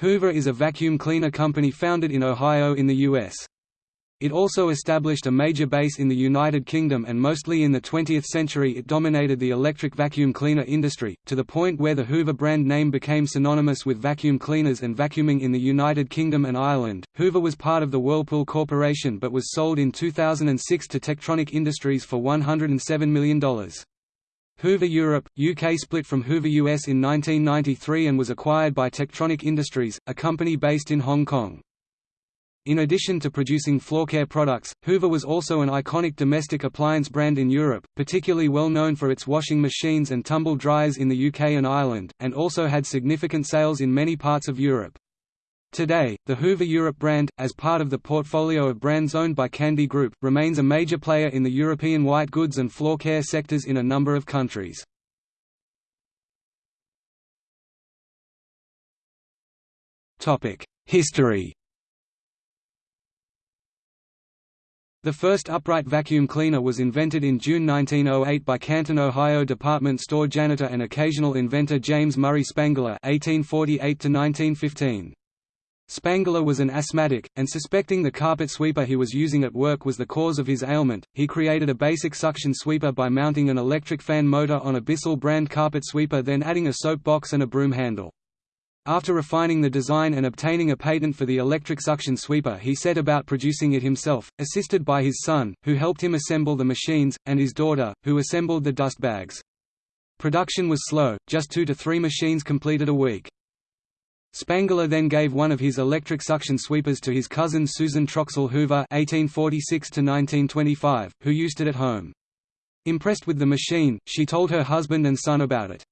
Hoover is a vacuum cleaner company founded in Ohio in the U.S. It also established a major base in the United Kingdom and mostly in the 20th century it dominated the electric vacuum cleaner industry, to the point where the Hoover brand name became synonymous with vacuum cleaners and vacuuming in the United Kingdom and Ireland. Hoover was part of the Whirlpool Corporation but was sold in 2006 to Techtronic Industries for $107 million. Hoover Europe, UK split from Hoover US in 1993 and was acquired by Techtronic Industries, a company based in Hong Kong. In addition to producing floor care products, Hoover was also an iconic domestic appliance brand in Europe, particularly well known for its washing machines and tumble dryers in the UK and Ireland, and also had significant sales in many parts of Europe. Today, the Hoover Europe brand, as part of the portfolio of brands owned by Candy Group, remains a major player in the European white goods and floor care sectors in a number of countries. History The first upright vacuum cleaner was invented in June 1908 by Canton, Ohio department store janitor and occasional inventor James Murray Spangler (1848–1915). Spangler was an asthmatic, and suspecting the carpet sweeper he was using at work was the cause of his ailment, he created a basic suction sweeper by mounting an electric fan motor on a Bissell brand carpet sweeper then adding a soap box and a broom handle. After refining the design and obtaining a patent for the electric suction sweeper he set about producing it himself, assisted by his son, who helped him assemble the machines, and his daughter, who assembled the dust bags. Production was slow, just two to three machines completed a week. Spangler then gave one of his electric suction sweepers to his cousin Susan Troxell Hoover (1846–1925), who used it at home. Impressed with the machine, she told her husband and son about it.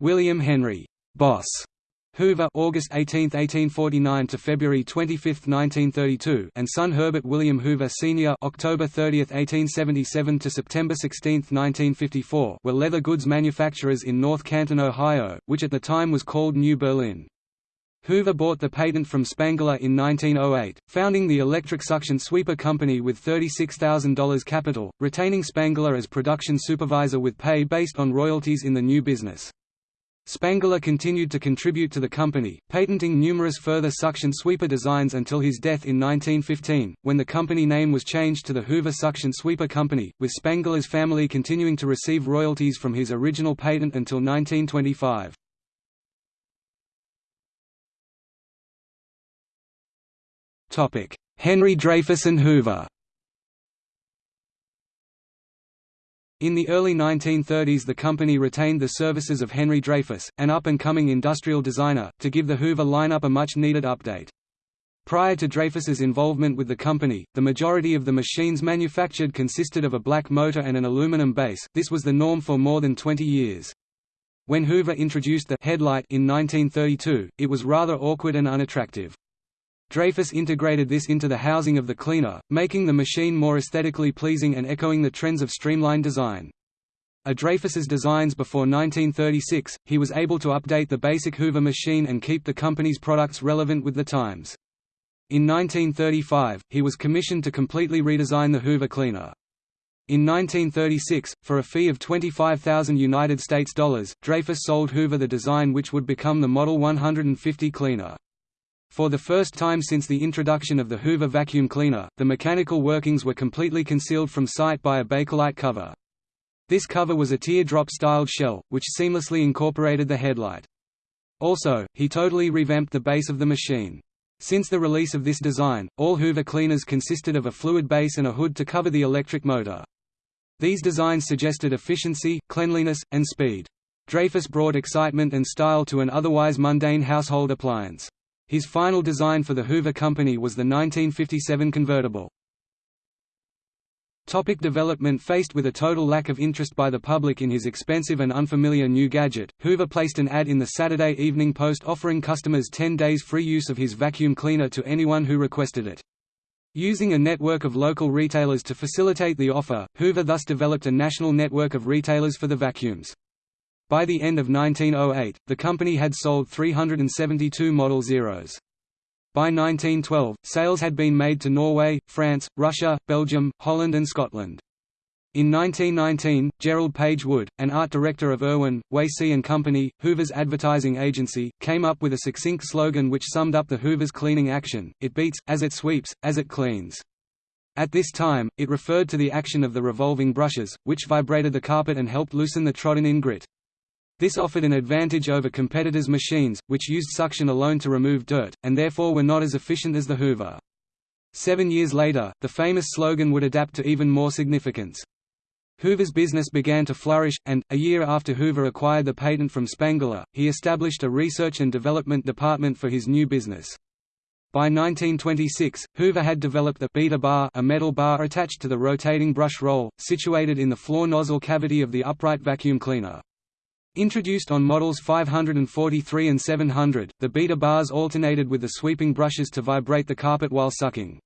William Henry Boss Hoover August 18, 1849 to February 25, 1932 and son Herbert William Hoover Sr. October 30, 1877 to September 16, 1954 were leather goods manufacturers in North Canton, Ohio, which at the time was called New Berlin. Hoover bought the patent from Spangler in 1908, founding the electric suction sweeper company with $36,000 capital, retaining Spangler as production supervisor with pay based on royalties in the new business. Spangler continued to contribute to the company, patenting numerous further suction sweeper designs until his death in 1915, when the company name was changed to the Hoover Suction Sweeper Company, with Spangler's family continuing to receive royalties from his original patent until 1925. Henry Dreyfuss and Hoover In the early 1930s the company retained the services of Henry Dreyfuss, an up-and-coming industrial designer, to give the Hoover lineup a much-needed update. Prior to Dreyfuss's involvement with the company, the majority of the machines manufactured consisted of a black motor and an aluminum base, this was the norm for more than 20 years. When Hoover introduced the headlight in 1932, it was rather awkward and unattractive. Dreyfuss integrated this into the housing of the cleaner, making the machine more aesthetically pleasing and echoing the trends of streamlined design. A Dreyfuss's designs before 1936, he was able to update the basic Hoover machine and keep the company's products relevant with the times. In 1935, he was commissioned to completely redesign the Hoover cleaner. In 1936, for a fee of 25,000 United States dollars, Dreyfuss sold Hoover the design which would become the Model 150 cleaner. For the first time since the introduction of the Hoover vacuum cleaner, the mechanical workings were completely concealed from sight by a Bakelite cover. This cover was a teardrop-styled shell, which seamlessly incorporated the headlight. Also, he totally revamped the base of the machine. Since the release of this design, all Hoover cleaners consisted of a fluid base and a hood to cover the electric motor. These designs suggested efficiency, cleanliness, and speed. Dreyfuss brought excitement and style to an otherwise mundane household appliance. His final design for the Hoover Company was the 1957 convertible. Topic development Faced with a total lack of interest by the public in his expensive and unfamiliar new gadget, Hoover placed an ad in the Saturday Evening Post offering customers 10 days free use of his vacuum cleaner to anyone who requested it. Using a network of local retailers to facilitate the offer, Hoover thus developed a national network of retailers for the vacuums. By the end of 1908, the company had sold 372 Model Zeros. By 1912, sales had been made to Norway, France, Russia, Belgium, Holland and Scotland. In 1919, Gerald Page Wood, an art director of Erwin, Wasey and Company, Hoover's advertising agency, came up with a succinct slogan which summed up the Hoover's cleaning action, it beats, as it sweeps, as it cleans. At this time, it referred to the action of the revolving brushes, which vibrated the carpet and helped loosen the trodden-in grit. This offered an advantage over competitors' machines, which used suction alone to remove dirt, and therefore were not as efficient as the Hoover. Seven years later, the famous slogan would adapt to even more significance. Hoover's business began to flourish, and, a year after Hoover acquired the patent from Spangler, he established a research and development department for his new business. By 1926, Hoover had developed the beater bar a metal bar attached to the rotating brush roll, situated in the floor nozzle cavity of the upright vacuum cleaner. Introduced on models 543 and 700, the beater bars alternated with the sweeping brushes to vibrate the carpet while sucking.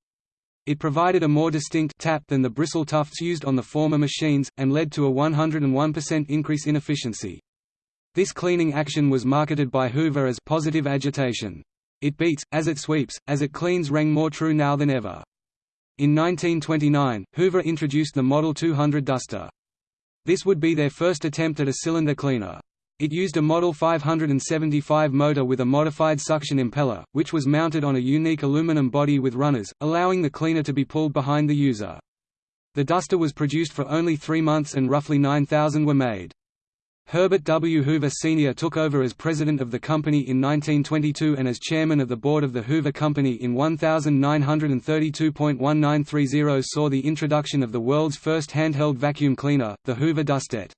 It provided a more distinct tap than the bristle tufts used on the former machines, and led to a 101% increase in efficiency. This cleaning action was marketed by Hoover as positive agitation. It beats, as it sweeps, as it cleans rang more true now than ever. In 1929, Hoover introduced the Model 200 duster. This would be their first attempt at a cylinder cleaner. It used a Model 575 motor with a modified suction impeller, which was mounted on a unique aluminum body with runners, allowing the cleaner to be pulled behind the user. The duster was produced for only three months and roughly 9,000 were made. Herbert W. Hoover Sr. took over as president of the company in 1922 and as chairman of the board of the Hoover Company in 1932.1930 saw the introduction of the world's first handheld vacuum cleaner, the Hoover Dustette.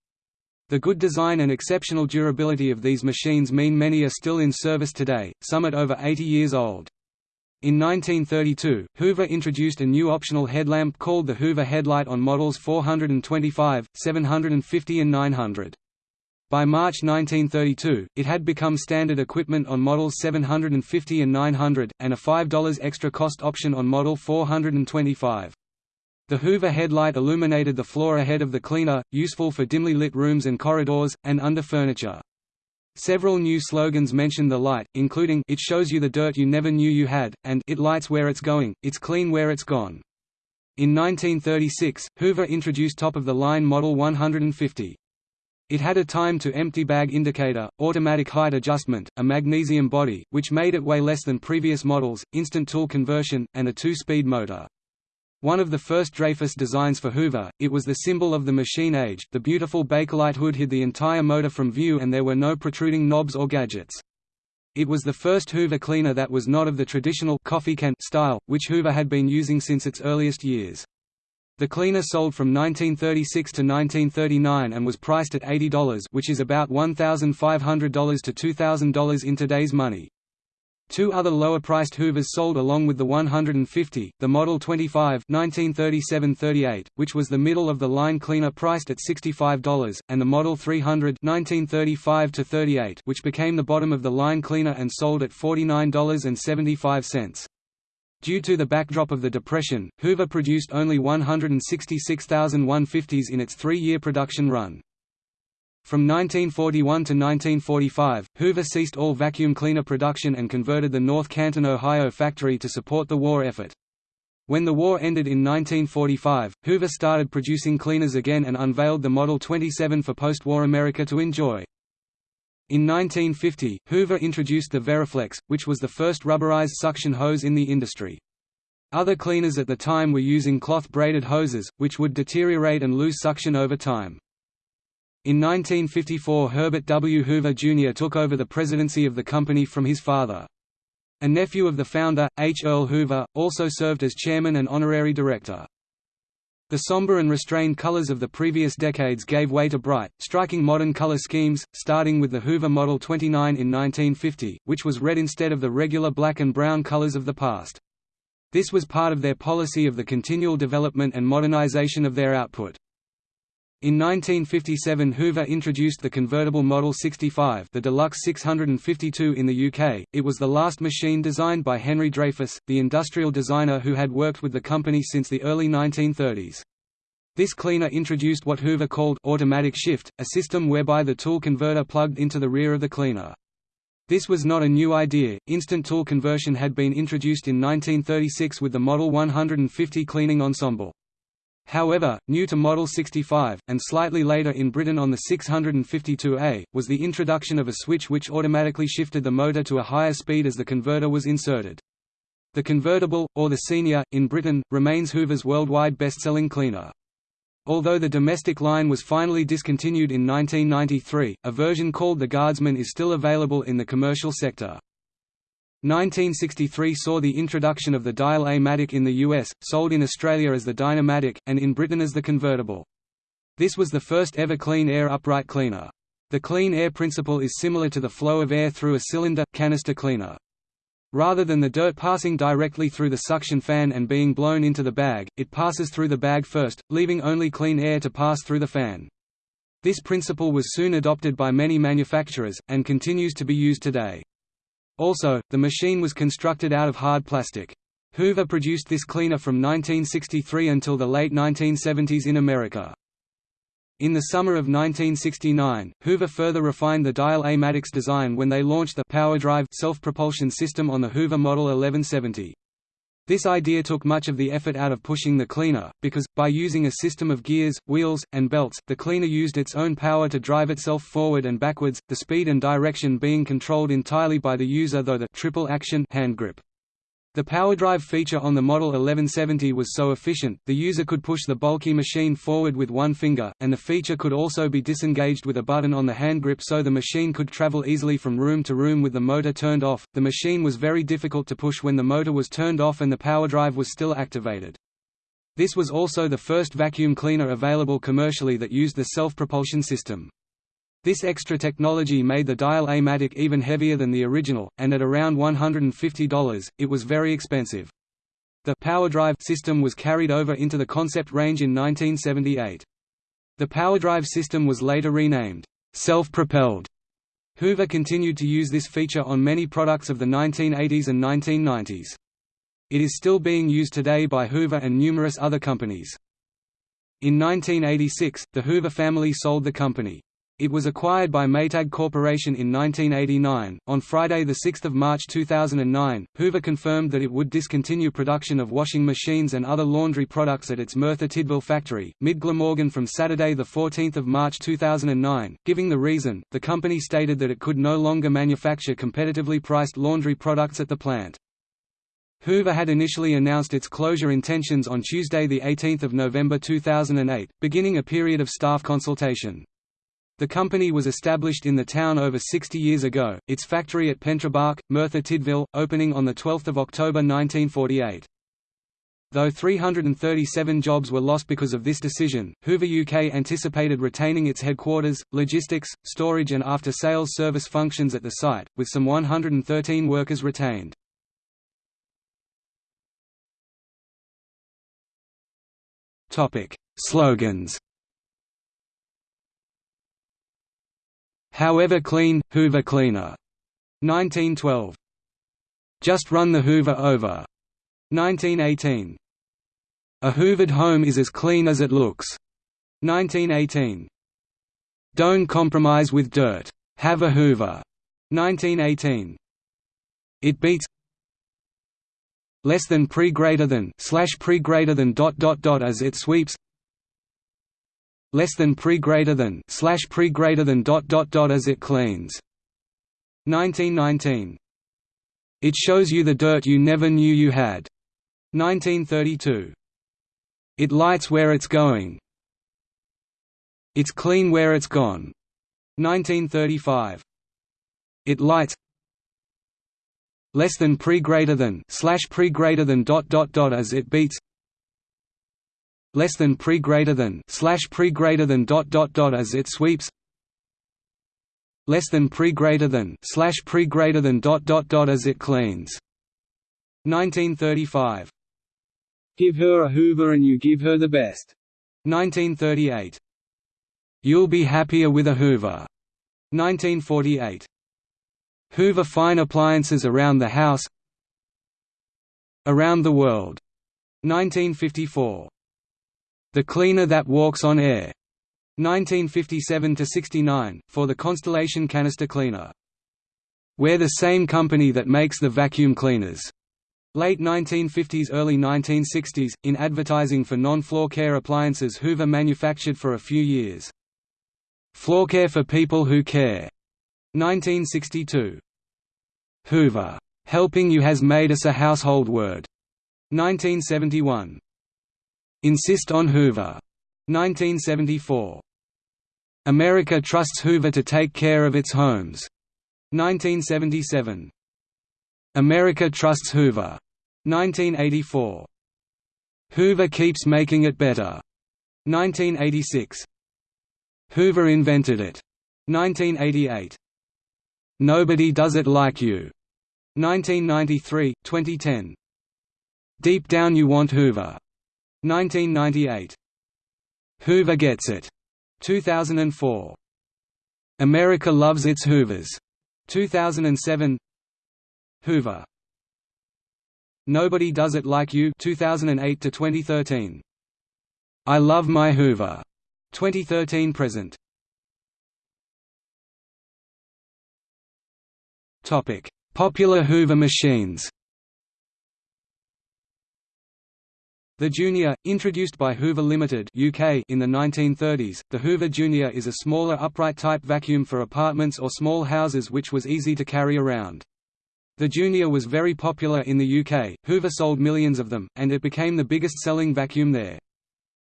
The good design and exceptional durability of these machines mean many are still in service today, some at over 80 years old. In 1932, Hoover introduced a new optional headlamp called the Hoover Headlight on models 425, 750 and 900. By March 1932, it had become standard equipment on models 750 and 900, and a $5 extra cost option on model 425. The Hoover headlight illuminated the floor ahead of the cleaner, useful for dimly lit rooms and corridors, and under furniture. Several new slogans mention the light, including It shows you the dirt you never knew you had, and It lights where it's going, it's clean where it's gone. In 1936, Hoover introduced top-of-the-line Model 150. It had a time-to-empty bag indicator, automatic height adjustment, a magnesium body, which made it weigh less than previous models, instant tool conversion, and a two-speed motor. One of the first Dreyfuss designs for Hoover, it was the symbol of the machine age the beautiful Bakelite hood hid the entire motor from view and there were no protruding knobs or gadgets. It was the first Hoover cleaner that was not of the traditional coffee can style, which Hoover had been using since its earliest years. The cleaner sold from 1936 to 1939 and was priced at $80 which is about $1,500 to $2,000 in today's money. Two other lower-priced Hoovers sold along with the 150, the Model 25 1937-38, which was the middle-of-the-line cleaner priced at $65, and the Model 300 1935-38, which became the bottom-of-the-line cleaner and sold at $49.75. Due to the backdrop of the Depression, Hoover produced only 166,000 150s in its three-year production run. From 1941 to 1945, Hoover ceased all vacuum cleaner production and converted the North Canton, Ohio factory to support the war effort. When the war ended in 1945, Hoover started producing cleaners again and unveiled the Model 27 for post-war America to enjoy. In 1950, Hoover introduced the Veriflex, which was the first rubberized suction hose in the industry. Other cleaners at the time were using cloth-braided hoses, which would deteriorate and lose suction over time. In 1954 Herbert W. Hoover Jr. took over the presidency of the company from his father. A nephew of the founder, H. Earl Hoover, also served as chairman and honorary director. The somber and restrained colors of the previous decades gave way to bright, striking modern color schemes, starting with the Hoover Model 29 in 1950, which was red instead of the regular black and brown colors of the past. This was part of their policy of the continual development and modernization of their output. In 1957 Hoover introduced the convertible Model 65 the Deluxe 652 in the UK, it was the last machine designed by Henry Dreyfuss, the industrial designer who had worked with the company since the early 1930s. This cleaner introduced what Hoover called automatic shift, a system whereby the tool converter plugged into the rear of the cleaner. This was not a new idea, instant tool conversion had been introduced in 1936 with the Model 150 cleaning ensemble. However, new to Model 65, and slightly later in Britain on the 652A, was the introduction of a switch which automatically shifted the motor to a higher speed as the converter was inserted. The convertible, or the Senior, in Britain, remains Hoover's worldwide best-selling cleaner. Although the domestic line was finally discontinued in 1993, a version called the Guardsman is still available in the commercial sector. 1963 saw the introduction of the Dial-A-Matic in the US, sold in Australia as the Dyna-Matic, and in Britain as the convertible. This was the first ever clean air upright cleaner. The clean air principle is similar to the flow of air through a cylinder canister cleaner. Rather than the dirt passing directly through the suction fan and being blown into the bag, it passes through the bag first, leaving only clean air to pass through the fan. This principle was soon adopted by many manufacturers, and continues to be used today. Also, the machine was constructed out of hard plastic. Hoover produced this cleaner from 1963 until the late 1970s in America. In the summer of 1969, Hoover further refined the Dial-A-Matic's design when they launched the PowerDrive self-propulsion system on the Hoover Model 1170. This idea took much of the effort out of pushing the cleaner, because, by using a system of gears, wheels, and belts, the cleaner used its own power to drive itself forward and backwards, the speed and direction being controlled entirely by the user though the triple action hand grip. The PowerDrive feature on the Model 1170 was so efficient, the user could push the bulky machine forward with one finger, and the feature could also be disengaged with a button on the hand grip so the machine could travel easily from room to room with the motor turned off. The machine was very difficult to push when the motor was turned off and the PowerDrive was still activated. This was also the first vacuum cleaner available commercially that used the self-propulsion system. This extra technology made the Dial-A-Matic even heavier than the original, and at around $150, it was very expensive. The PowerDrive system was carried over into the concept range in 1978. The PowerDrive system was later renamed, self-propelled. Hoover continued to use this feature on many products of the 1980s and 1990s. It is still being used today by Hoover and numerous other companies. In 1986, the Hoover family sold the company. It was acquired by Maytag Corporation in 1989. On Friday, 6 March 2009, Hoover confirmed that it would discontinue production of washing machines and other laundry products at its Merthyr Tydfil factory, mid Glamorgan from Saturday, 14 March 2009. Giving the reason, the company stated that it could no longer manufacture competitively priced laundry products at the plant. Hoover had initially announced its closure intentions on Tuesday 18 November 2008, beginning a period of staff consultation. The company was established in the town over 60 years ago, its factory at Pentrebach, Merthyr Tydfil, opening on 12 October 1948. Though 337 jobs were lost because of this decision, Hoover UK anticipated retaining its headquarters, logistics, storage and after-sales service functions at the site, with some 113 workers retained. Slogans However clean, Hoover cleaner. 1912. Just run the Hoover over. 1918. A hoovered home is as clean as it looks. 1918. Don't compromise with dirt. Have a Hoover. 1918. It beats less than pre greater than slash pre greater than dot dot dot as it sweeps less than pre greater than slash pre greater than dot dot dot as it cleans. 1919. It shows you the dirt you never knew you had. 1932. It lights where it's going. It's clean where it's gone. 1935. It lights less than pre greater than slash pre greater than dot dot dot as it beats less than pre greater than slash pre greater than dot dot dot as it sweeps. Less than pre greater than slash pre greater than dot dot dot as it cleans. 1935 give her a hoover and you give her the best. 1938 you'll be happier with a hoover. 1948 hoover fine appliances around the house. Around the world. 1954 the Cleaner That Walks on Air, 1957–69, for the Constellation canister cleaner. We're the same company that makes the vacuum cleaners. Late 1950s early 1960s, in advertising for non-floor care appliances Hoover manufactured for a few years. Floor care for people who care. 1962. Hoover, helping you has made us a household word. 1971. Insist on Hoover. 1974. America trusts Hoover to take care of its homes. 1977. America trusts Hoover. 1984. Hoover keeps making it better. 1986. Hoover invented it. 1988. Nobody does it like you. 1993, 2010. Deep down you want Hoover. 1998. Hoover gets it. 2004. America loves its Hoovers. 2007. Hoover. Nobody Does It Like You 2008 to 2013. I Love My Hoover. 2013 present. Topic: Popular Hoover machines. The Junior, introduced by Hoover Limited (UK) in the 1930s, the Hoover Junior is a smaller upright-type vacuum for apartments or small houses which was easy to carry around. The Junior was very popular in the UK, Hoover sold millions of them, and it became the biggest-selling vacuum there.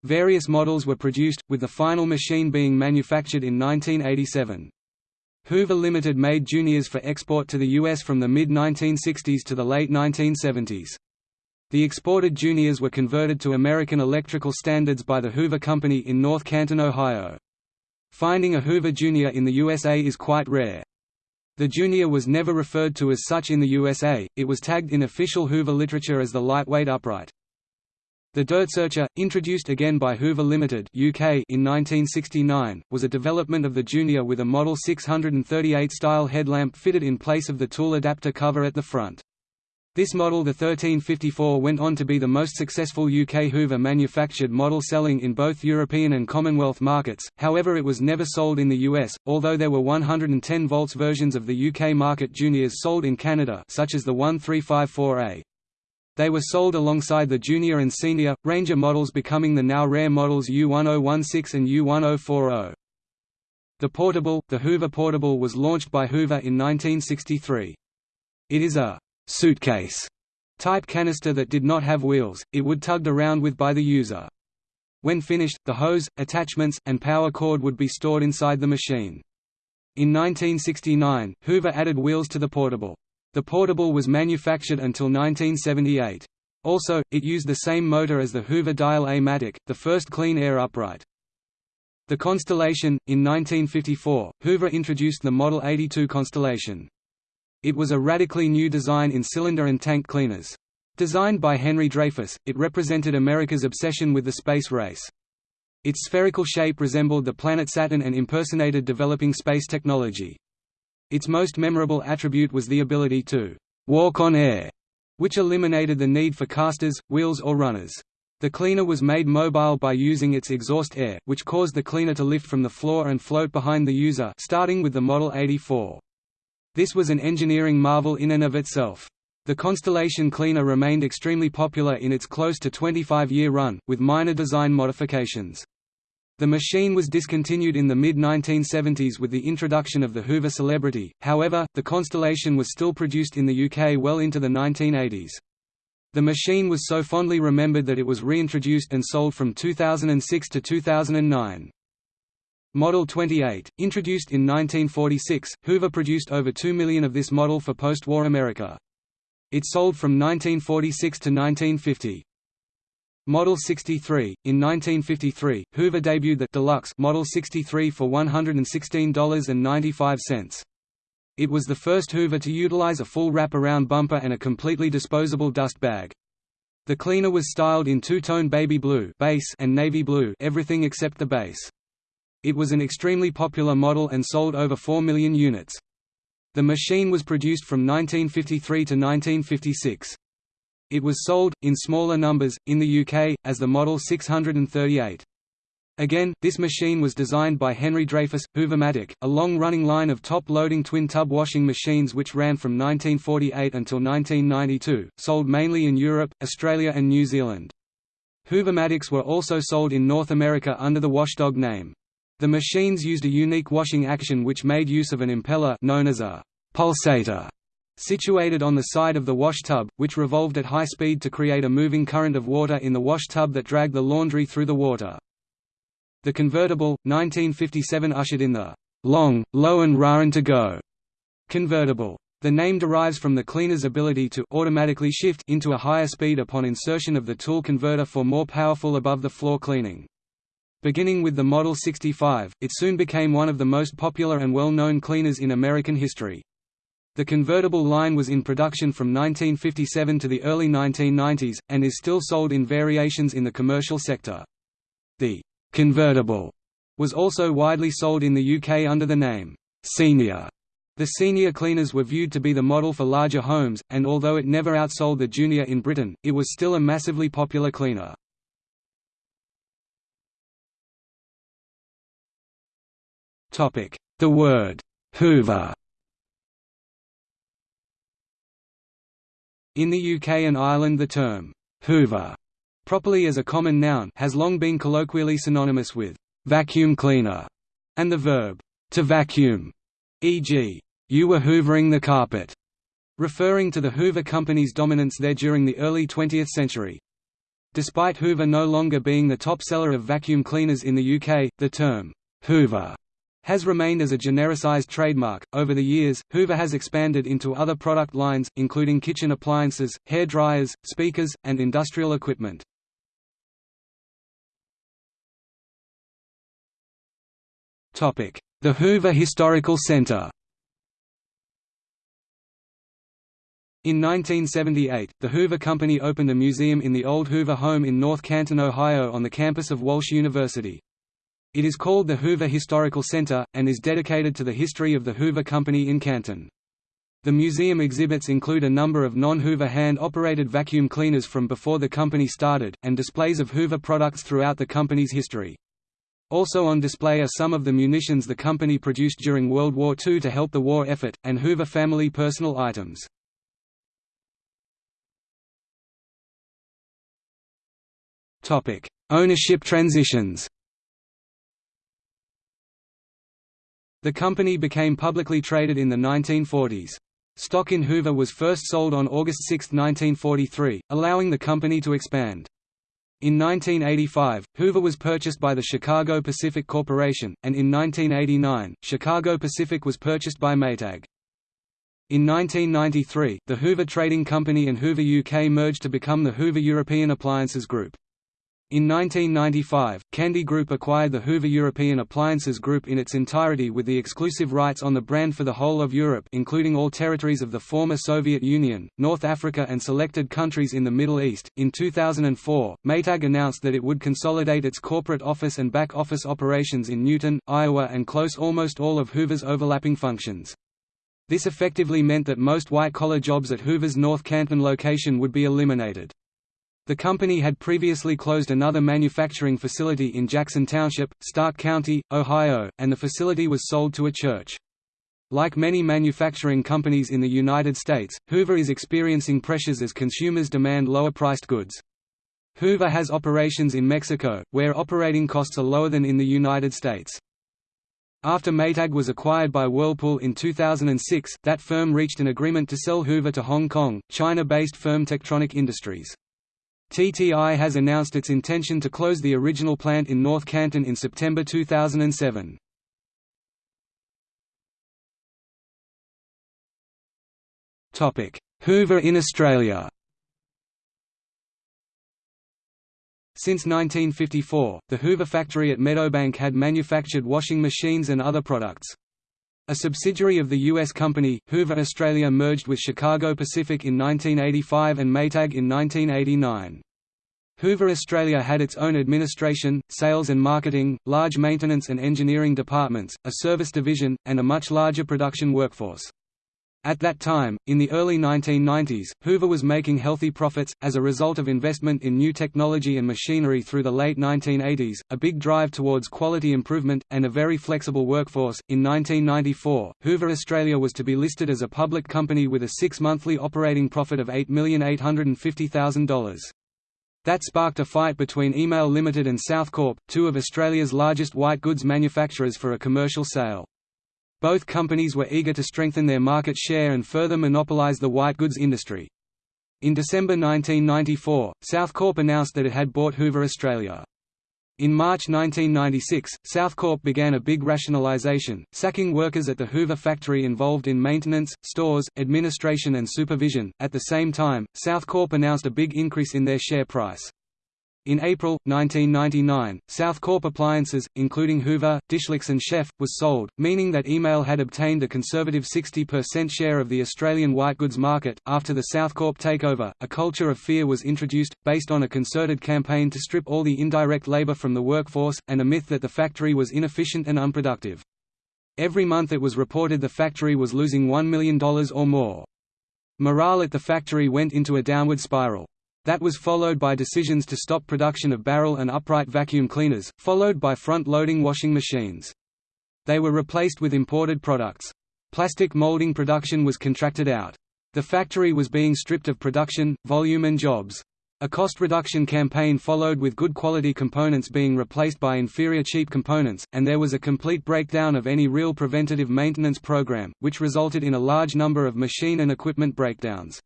Various models were produced, with the final machine being manufactured in 1987. Hoover Limited made Juniors for export to the US from the mid-1960s to the late 1970s. The exported Juniors were converted to American electrical standards by the Hoover Company in North Canton, Ohio. Finding a Hoover Junior in the USA is quite rare. The Junior was never referred to as such in the USA, it was tagged in official Hoover literature as the lightweight upright. The Dirt Searcher, introduced again by Hoover Limited UK in 1969, was a development of the Junior with a Model 638 style headlamp fitted in place of the tool adapter cover at the front. This model the 1354 went on to be the most successful UK Hoover manufactured model selling in both European and Commonwealth markets, however it was never sold in the US, although there were 110 volts versions of the UK market Juniors sold in Canada such as the 1354A. They were sold alongside the Junior and Senior, Ranger models becoming the now rare models U1016 and U1040. The Portable, the Hoover Portable was launched by Hoover in 1963. It is a suitcase type canister that did not have wheels, it would tugged around with by the user. When finished, the hose, attachments, and power cord would be stored inside the machine. In 1969, Hoover added wheels to the portable. The portable was manufactured until 1978. Also, it used the same motor as the Hoover Dial-A-Matic, the first clean air upright. The Constellation, in 1954, Hoover introduced the Model 82 Constellation. It was a radically new design in cylinder and tank cleaners. Designed by Henry Dreyfuss, it represented America's obsession with the space race. Its spherical shape resembled the planet Saturn and impersonated developing space technology. Its most memorable attribute was the ability to «walk on air», which eliminated the need for casters, wheels or runners. The cleaner was made mobile by using its exhaust air, which caused the cleaner to lift from the floor and float behind the user starting with the Model 84. This was an engineering marvel in and of itself. The Constellation Cleaner remained extremely popular in its close to 25-year run, with minor design modifications. The machine was discontinued in the mid-1970s with the introduction of the Hoover Celebrity, however, the Constellation was still produced in the UK well into the 1980s. The machine was so fondly remembered that it was reintroduced and sold from 2006 to 2009. Model 28, introduced in 1946, Hoover produced over 2 million of this model for post-war America. It sold from 1946 to 1950. Model 63, in 1953, Hoover debuted the Deluxe Model 63 for $116.95. It was the first Hoover to utilize a full wrap-around bumper and a completely disposable dust bag. The cleaner was styled in two-tone baby blue base and navy blue everything except the base. It was an extremely popular model and sold over 4 million units. The machine was produced from 1953 to 1956. It was sold, in smaller numbers, in the UK, as the Model 638. Again, this machine was designed by Henry Dreyfuss. Hoovermatic, a long-running line of top-loading twin-tub washing machines which ran from 1948 until 1992, sold mainly in Europe, Australia and New Zealand. Hoovermatics were also sold in North America under the Washdog name. The machines used a unique washing action which made use of an impeller known as a pulsator situated on the side of the wash tub, which revolved at high speed to create a moving current of water in the wash tub that dragged the laundry through the water. The convertible, 1957 ushered in the long, low and rarin to go convertible. The name derives from the cleaner's ability to automatically shift into a higher speed upon insertion of the tool converter for more powerful above-the-floor cleaning. Beginning with the Model 65, it soon became one of the most popular and well-known cleaners in American history. The convertible line was in production from 1957 to the early 1990s, and is still sold in variations in the commercial sector. The Convertible was also widely sold in the UK under the name Senior. The senior cleaners were viewed to be the model for larger homes, and although it never outsold the Junior in Britain, it was still a massively popular cleaner. The word Hoover In the UK and Ireland the term Hoover properly as a common noun has long been colloquially synonymous with vacuum cleaner and the verb to vacuum, e.g., you were hoovering the carpet, referring to the Hoover Company's dominance there during the early 20th century. Despite Hoover no longer being the top seller of vacuum cleaners in the UK, the term Hoover has remained as a genericized trademark. Over the years, Hoover has expanded into other product lines, including kitchen appliances, hair dryers, speakers, and industrial equipment. Topic: The Hoover Historical Center In 1978, the Hoover Company opened a museum in the old Hoover home in North Canton, Ohio on the campus of Walsh University. It is called the Hoover Historical Center, and is dedicated to the history of the Hoover Company in Canton. The museum exhibits include a number of non-Hoover hand-operated vacuum cleaners from before the company started, and displays of Hoover products throughout the company's history. Also on display are some of the munitions the company produced during World War II to help the war effort, and Hoover family personal items. Ownership transitions The company became publicly traded in the 1940s. Stock in Hoover was first sold on August 6, 1943, allowing the company to expand. In 1985, Hoover was purchased by the Chicago Pacific Corporation, and in 1989, Chicago Pacific was purchased by Maytag. In 1993, the Hoover Trading Company and Hoover UK merged to become the Hoover European Appliances Group. In 1995, Candy Group acquired the Hoover European Appliances Group in its entirety with the exclusive rights on the brand for the whole of Europe including all territories of the former Soviet Union, North Africa and selected countries in the Middle East. In 2004, Maytag announced that it would consolidate its corporate office and back office operations in Newton, Iowa and close almost all of Hoover's overlapping functions. This effectively meant that most white-collar jobs at Hoover's North Canton location would be eliminated. The company had previously closed another manufacturing facility in Jackson Township, Stark County, Ohio, and the facility was sold to a church. Like many manufacturing companies in the United States, Hoover is experiencing pressures as consumers demand lower-priced goods. Hoover has operations in Mexico, where operating costs are lower than in the United States. After Maytag was acquired by Whirlpool in 2006, that firm reached an agreement to sell Hoover to Hong Kong, China-based firm Techtronic Industries. TTI has announced its intention to close the original plant in North Canton in September 2007. Hoover in Australia Since 1954, the Hoover factory at Meadowbank had manufactured washing machines and other products. A subsidiary of the U.S. company, Hoover Australia merged with Chicago Pacific in 1985 and Maytag in 1989. Hoover Australia had its own administration, sales and marketing, large maintenance and engineering departments, a service division, and a much larger production workforce. At that time, in the early 1990s, Hoover was making healthy profits, as a result of investment in new technology and machinery through the late 1980s, a big drive towards quality improvement, and a very flexible workforce. In 1994, Hoover Australia was to be listed as a public company with a six monthly operating profit of $8,850,000. That sparked a fight between Email Limited and Southcorp, two of Australia's largest white goods manufacturers for a commercial sale. Both companies were eager to strengthen their market share and further monopolize the white goods industry. In December 1994, Southcorp announced that it had bought Hoover Australia. In March 1996, Southcorp began a big rationalization, sacking workers at the Hoover factory involved in maintenance, stores, administration and supervision. At the same time, Southcorp announced a big increase in their share price. In April, 1999, Southcorp Appliances, including Hoover, Dishlex and Chef, was sold, meaning that Email had obtained a conservative 60% share of the Australian white goods market. After the Southcorp takeover, a culture of fear was introduced, based on a concerted campaign to strip all the indirect labour from the workforce, and a myth that the factory was inefficient and unproductive. Every month it was reported the factory was losing $1 million or more. Morale at the factory went into a downward spiral. That was followed by decisions to stop production of barrel and upright vacuum cleaners, followed by front-loading washing machines. They were replaced with imported products. Plastic molding production was contracted out. The factory was being stripped of production, volume and jobs. A cost reduction campaign followed with good quality components being replaced by inferior cheap components, and there was a complete breakdown of any real preventative maintenance program, which resulted in a large number of machine and equipment breakdowns.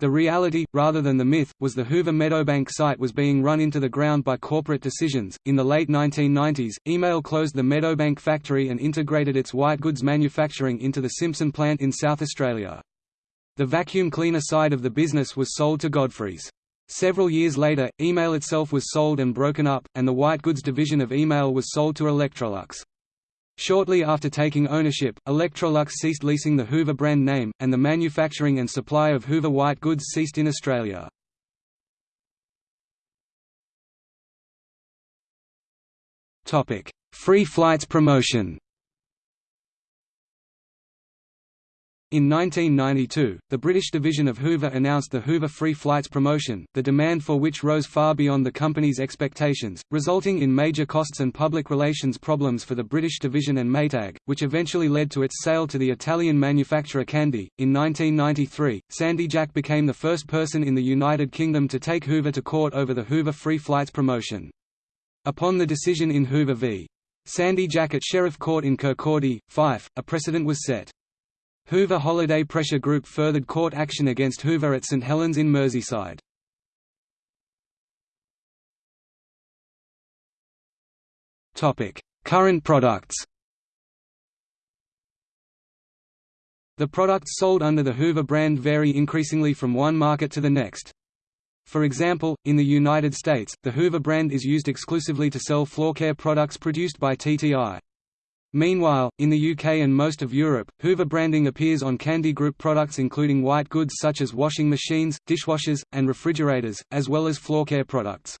The reality, rather than the myth, was the Hoover Meadowbank site was being run into the ground by corporate decisions. In the late 1990s, Email closed the Meadowbank factory and integrated its white goods manufacturing into the Simpson plant in South Australia. The vacuum cleaner side of the business was sold to Godfrey's. Several years later, Email itself was sold and broken up, and the white goods division of Email was sold to Electrolux. Shortly after taking ownership, Electrolux ceased leasing the Hoover brand name, and the manufacturing and supply of Hoover white goods ceased in Australia. Free flights promotion In 1992, the British division of Hoover announced the Hoover Free Flights promotion, the demand for which rose far beyond the company's expectations, resulting in major costs and public relations problems for the British division and Maytag, which eventually led to its sale to the Italian manufacturer Candy. In 1993, Sandy Jack became the first person in the United Kingdom to take Hoover to court over the Hoover Free Flights promotion. Upon the decision in Hoover v. Sandy Jack at Sheriff Court in Kirkcaldy, Fife, a precedent was set. Hoover Holiday Pressure Group furthered court action against Hoover at St Helens in Merseyside. Current products The products sold under the Hoover brand vary increasingly from one market to the next. For example, in the United States, the Hoover brand is used exclusively to sell floor care products produced by TTI. Meanwhile, in the UK and most of Europe, Hoover branding appears on Candy Group products including white goods such as washing machines, dishwashers, and refrigerators, as well as floor care products.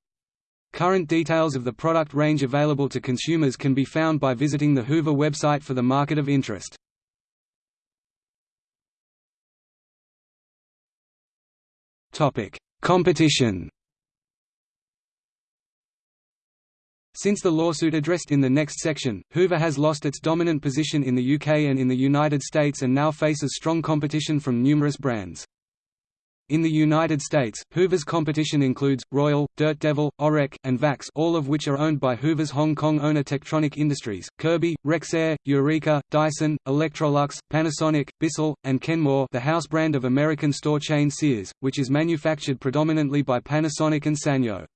Current details of the product range available to consumers can be found by visiting the Hoover website for the market of interest. Competition Since the lawsuit addressed in the next section, Hoover has lost its dominant position in the UK and in the United States and now faces strong competition from numerous brands. In the United States, Hoover's competition includes, Royal, Dirt Devil, Oreck, and Vax all of which are owned by Hoover's Hong Kong owner Techtronic Industries, Kirby, Rexair, Eureka, Dyson, Electrolux, Panasonic, Bissell, and Kenmore the house brand of American store chain Sears, which is manufactured predominantly by Panasonic and Sanyo.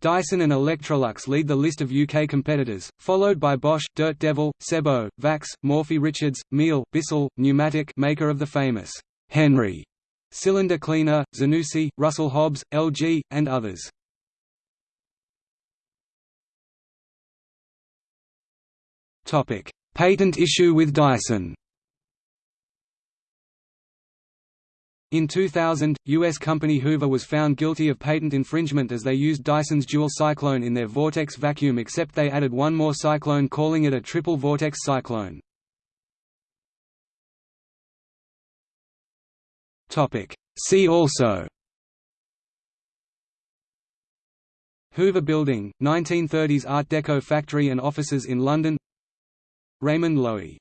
Dyson and Electrolux lead the list of UK competitors, followed by Bosch, Dirt Devil, Sebo, Vax, Morphy Richards, Miele, Bissell, Numatic maker of the famous Henry cylinder cleaner, Zanussi, Russell Hobbs, LG, and others. Patent issue with Dyson In 2000, U.S. company Hoover was found guilty of patent infringement as they used Dyson's dual cyclone in their Vortex vacuum except they added one more cyclone calling it a triple vortex cyclone. See also Hoover Building, 1930s Art Deco factory and offices in London Raymond Loewy